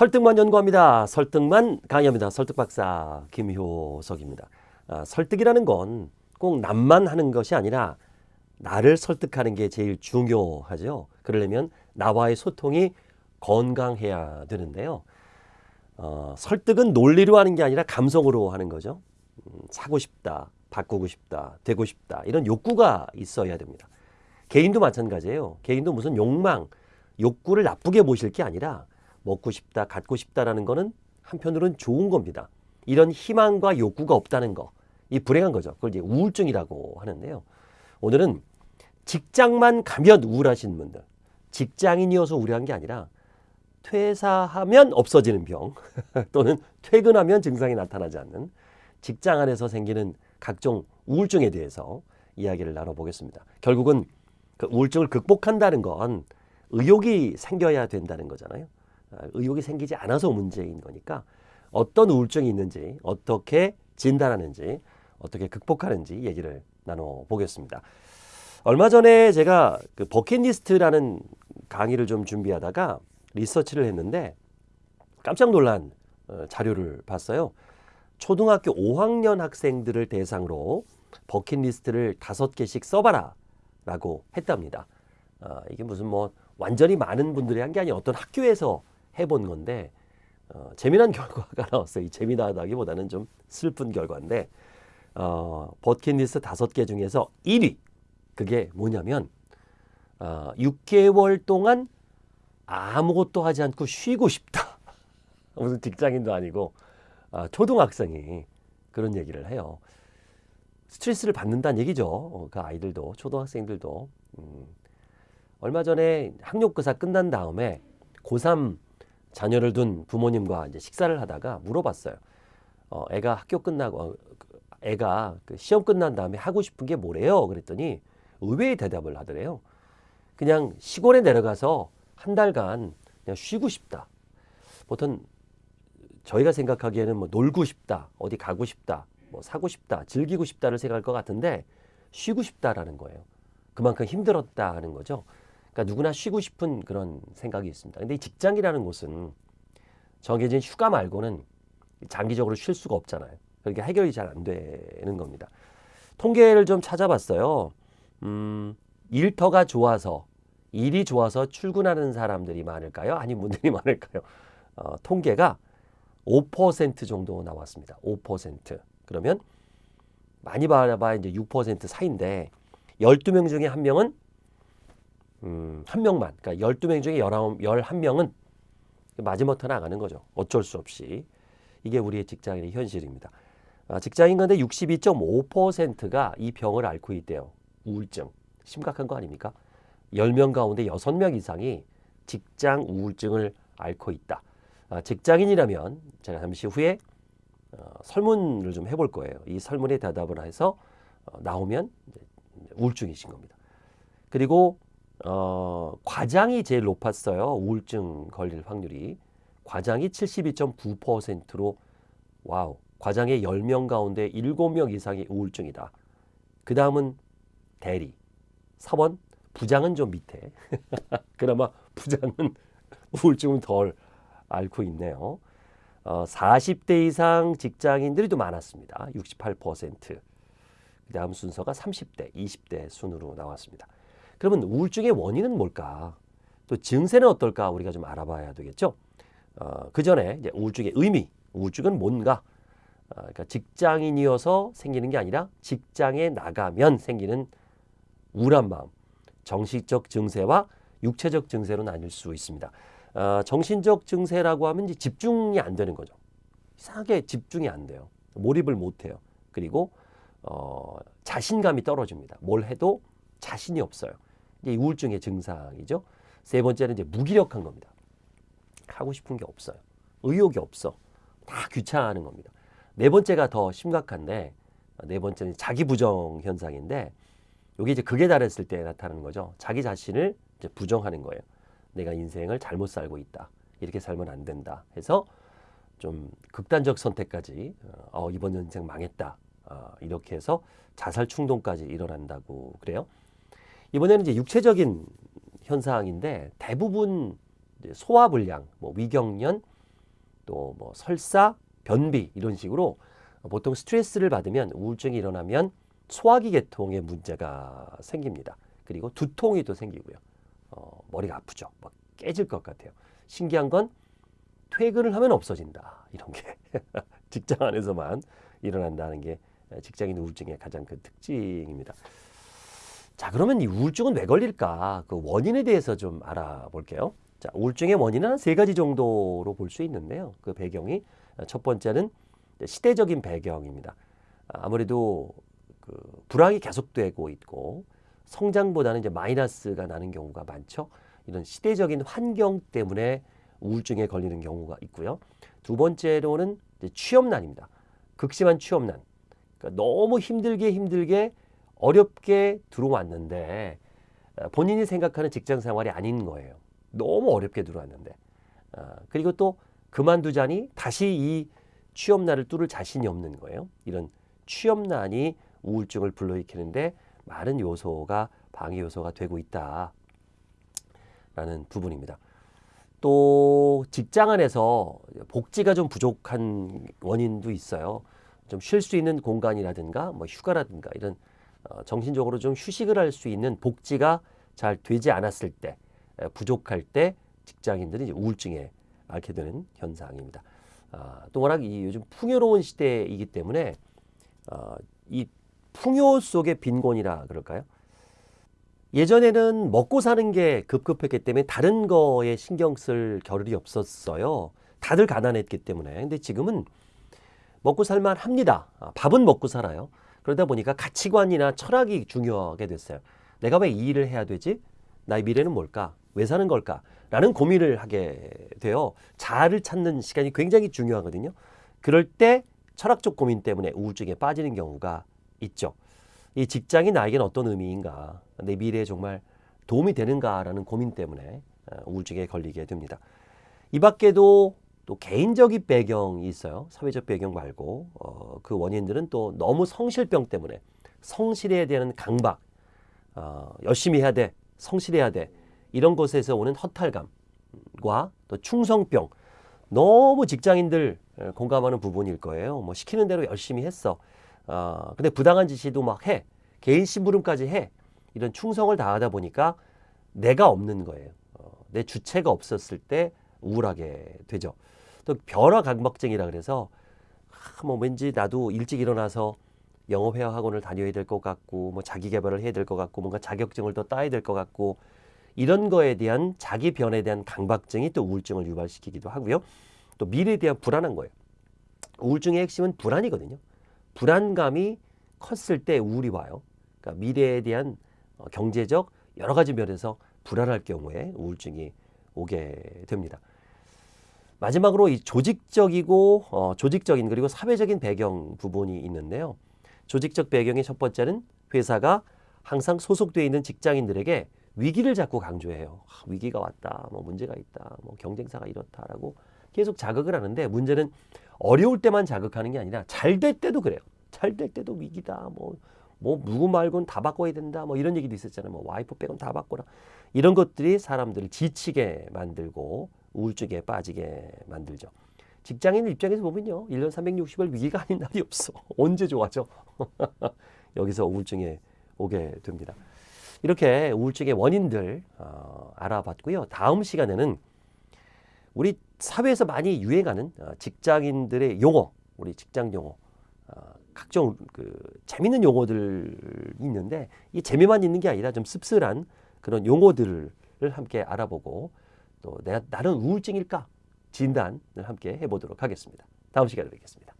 설득만 연구합니다. 설득만 강의합니다. 설득박사 김효석입니다. 아, 설득이라는 건 꼭 남만 하는 것이 아니라 나를 설득하는 게 제일 중요하죠. 그러려면 나와의 소통이 건강해야 되는데요. 어, 설득은 논리로 하는 게 아니라 감성으로 하는 거죠. 음, 사고 싶다, 바꾸고 싶다, 되고 싶다 이런 욕구가 있어야 됩니다. 개인도 마찬가지예요. 개인도 무슨 욕망, 욕구를 나쁘게 보실 게 아니라 먹고 싶다, 갖고 싶다라는 거는 한편으로는 좋은 겁니다. 이런 희망과 욕구가 없다는 거, 이 불행한 거죠. 그걸 이제 우울증이라고 하는데요. 오늘은 직장만 가면 우울하신 분들, 직장인이어서 우울한 게 아니라 퇴사하면 없어지는 병 또는 퇴근하면 증상이 나타나지 않는 직장 안에서 생기는 각종 우울증에 대해서 이야기를 나눠보겠습니다. 결국은 그 우울증을 극복한다는 건 의욕이 생겨야 된다는 거잖아요. 아, 의욕이 생기지 않아서 문제인 거니까 어떤 우울증이 있는지 어떻게 진단하는지 어떻게 극복하는지 얘기를 나눠보겠습니다. 얼마 전에 제가 그 버킷리스트라는 강의를 좀 준비하다가 리서치를 했는데 깜짝 놀란 어, 자료를 봤어요. 초등학교 5학년 학생들을 대상으로 버킷리스트를 다섯 개씩 써봐라 라고 했답니다. 아, 이게 무슨 뭐 완전히 많은 분들이 한 게 아니라 어떤 학교에서 해본 건데 어, 재미난 결과가 나왔어요. 이 재미나다기보다는 좀 슬픈 결과인데 어, 버킷리스트 다섯 개 중에서 1위 그게 뭐냐면 어, 6개월 동안 아무것도 하지 않고 쉬고 싶다. 무슨 직장인도 아니고 아, 초등학생이 그런 얘기를 해요. 스트레스를 받는다는 얘기죠. 어, 그 아이들도 초등학생들도 음, 얼마 전에 학력고사 끝난 다음에 고3 자녀를 둔 부모님과 이제 식사를 하다가 물어봤어요. 어, 애가 학교 끝나고 어, 그 애가 그 시험 끝난 다음에 하고 싶은 게 뭐래요? 그랬더니 의외의 대답을 하더래요. 그냥 시골에 내려가서 한 달간 그냥 쉬고 싶다. 보통 저희가 생각하기에는 뭐 놀고 싶다, 어디 가고 싶다, 뭐 사고 싶다, 즐기고 싶다를 생각할 것 같은데 쉬고 싶다라는 거예요. 그만큼 힘들었다 하는 거죠. 그러니까 누구나 쉬고 싶은 그런 생각이 있습니다. 근데 이 직장이라는 곳은 정해진 휴가 말고는 장기적으로 쉴 수가 없잖아요. 그러니까 해결이 잘 안 되는 겁니다. 통계를 좀 찾아봤어요. 음, 일터가 좋아서 일이 좋아서 출근하는 사람들이 많을까요? 아니면 분들이 많을까요? 어, 통계가 5% 정도 나왔습니다. 5%. 그러면 많이 받아봐야 이제 6% 사이인데 12명 중에 한 명은 음, 한 명만. 그러니까 12명 중에 19, 11명은 마지못해 나가는 거죠. 어쩔 수 없이. 이게 우리의 직장인의 현실입니다. 아, 직장인 가운데 62.5%가 이 병을 앓고 있대요. 우울증. 심각한 거 아닙니까? 10명 가운데 6명 이상이 직장 우울증을 앓고 있다. 아, 직장인이라면 제가 잠시 후에 어, 설문을 좀 해볼 거예요. 이 설문에 대답을 해서 어, 나오면 우울증이신 겁니다. 그리고 어, 과장이 제일 높았어요. 우울증 걸릴 확률이. 과장이 72.9%로 wow. 과장의 10명 가운데 7명 이상이 우울증이다. 그 다음은 대리. 4번 부장은 좀 밑에. 그나마 부장은 우울증은 덜 앓고 있네요. 어, 40대 이상 직장인들이 더 많았습니다. 68%. 그 다음 순서가 30대, 20대 순으로 나왔습니다. 그러면 우울증의 원인은 뭘까? 또 증세는 어떨까? 우리가 좀 알아봐야 되겠죠. 어, 그 전에 우울증의 의미, 우울증은 뭔가? 어, 그러니까 직장인이어서 생기는 게 아니라 직장에 나가면 생기는 우울한 마음, 정신적 증세와 육체적 증세로 나뉠 수 있습니다. 어, 정신적 증세라고 하면 이제 집중이 안 되는 거죠. 이상하게 집중이 안 돼요. 몰입을 못 해요. 그리고 어, 자신감이 떨어집니다. 뭘 해도 자신이 없어요. 이제 우울증의 증상이죠. 세 번째는 이제 무기력한 겁니다. 하고 싶은 게 없어요. 의욕이 없어. 다 귀찮아하는 겁니다. 네 번째가 더 심각한데 네 번째는 자기 부정 현상인데 여기 이제 극에 달했을 때 나타나는 거죠. 자기 자신을 이제 부정하는 거예요. 내가 인생을 잘못 살고 있다. 이렇게 살면 안 된다. 해서 좀 극단적 선택까지 어, 이번 인생 망했다. 어, 이렇게 해서 자살 충동까지 일어난다고 그래요. 이번에는 이제 육체적인 현상인데 대부분 소화불량, 뭐 위경련, 또 뭐 설사, 변비 이런 식으로 보통 스트레스를 받으면 우울증이 일어나면 소화기 계통에 문제가 생깁니다. 그리고 두통이 또 생기고요. 어, 머리가 아프죠. 막 깨질 것 같아요. 신기한 건 퇴근을 하면 없어진다. 이런 게 직장 안에서만 일어난다는 게 직장인 우울증의 가장 큰 특징입니다. 자, 그러면 이 우울증은 왜 걸릴까? 그 원인에 대해서 좀 알아볼게요. 자, 우울증의 원인은 한세 가지 정도로 볼 수 있는데요. 그 배경이 첫 번째는 시대적인 배경입니다. 아무래도 그 불황이 계속되고 있고 성장보다는 이제 마이너스가 나는 경우가 많죠. 이런 시대적인 환경 때문에 우울증에 걸리는 경우가 있고요. 두 번째로는 취업난입니다. 극심한 취업난. 그러니까 너무 힘들게 힘들게 어렵게 들어왔는데 어, 본인이 생각하는 직장 생활이 아닌 거예요. 너무 어렵게 들어왔는데. 아, 그리고 또 그만두자니 다시 이 취업난을 뚫을 자신이 없는 거예요. 이런 취업난이 우울증을 불러일으키는데 많은 요소가 방해 요소가 되고 있다라는 부분입니다. 또 직장 안에서 복지가 좀 부족한 원인도 있어요. 좀 쉴 수 있는 공간이라든가 뭐 휴가라든가 이런 어, 정신적으로 좀 휴식을 할 수 있는 복지가 잘 되지 않았을 때 부족할 때 직장인들이 우울증에 앓게 되는 현상입니다. 아, 또 워낙 이 요즘 풍요로운 시대이기 때문에 어, 이 풍요 속의 빈곤이라 그럴까요? 예전에는 먹고 사는 게 급급했기 때문에 다른 거에 신경 쓸 겨를이 없었어요. 다들 가난했기 때문에. 근데 지금은 먹고 살만 합니다. 아, 밥은 먹고 살아요. 그러다 보니까 가치관이나 철학이 중요하게 됐어요. 내가 왜 이 일을 해야 되지? 나의 미래는 뭘까? 왜 사는 걸까? 라는 고민을 하게 돼요. 자아를 찾는 시간이 굉장히 중요하거든요. 그럴 때 철학적 고민 때문에 우울증에 빠지는 경우가 있죠. 이 직장이 나에겐 어떤 의미인가? 내 미래에 정말 도움이 되는가라는 고민 때문에 어, 우울증에 걸리게 됩니다. 이 밖에도 또 개인적인 배경이 있어요. 사회적 배경 말고 어, 그 원인들은 또 너무 성실병 때문에 성실해야 되는 강박, 어, 열심히 해야 돼, 성실해야 돼 이런 것에서 오는 허탈감과 또 충성병 너무 직장인들 공감하는 부분일 거예요. 뭐 시키는 대로 열심히 했어. 어, 근데 부당한 지시도 막 해. 개인 심부름까지 해. 이런 충성을 다하다 보니까 내가 없는 거예요. 어, 내 주체가 없었을 때 우울하게 되죠. 또 변화 강박증이라 그래서 아, 뭐 왠지 나도 일찍 일어나서 영어 회화 학원을 다녀야 될 것 같고 뭐 자기 개발을 해야 될 것 같고 뭔가 자격증을 더 따야 될 것 같고 이런 거에 대한 자기 변에 대한 강박증이 또 우울증을 유발시키기도 하고요. 또 미래에 대한 불안한 거예요. 우울증의 핵심은 불안이거든요. 불안감이 컸을 때 우울이 와요. 그러니까 미래에 대한 어, 경제적 여러 가지 면에서 불안할 경우에 우울증이 오게 됩니다. 마지막으로 이 조직적이고 어, 조직적인 그리고 사회적인 배경 부분이 있는데요. 조직적 배경의 첫 번째는 회사가 항상 소속되어 있는 직장인들에게 위기를 자꾸 강조해요. 아, 위기가 왔다, 뭐 문제가 있다, 뭐 경쟁사가 이렇다라고 계속 자극을 하는데 문제는 어려울 때만 자극하는 게 아니라 잘 될 때도 그래요. 잘 될 때도 위기다. 뭐, 뭐 누구 말고는 다 바꿔야 된다. 뭐 이런 얘기도 있었잖아요. 뭐 와이프 빼곤 다 바꿔라. 이런 것들이 사람들을 지치게 만들고 우울증에 빠지게 만들죠. 직장인 입장에서 보면요. 1년 360일 위기가 아닌 날이 없어. 언제 좋아져? 여기서 우울증에 오게 됩니다. 이렇게 우울증의 원인들 어, 알아봤고요. 다음 시간에는 우리 사회에서 많이 유행하는 어, 직장인들의 용어, 우리 직장 용어, 어, 각종 그 재밌는 용어들 있는데 이 재미만 있는 게 아니라 좀 씁쓸한 그런 용어들을 함께 알아보고 또 내가 나는 우울증일까 진단을 함께 해보도록 하겠습니다. 다음 시간에 뵙겠습니다.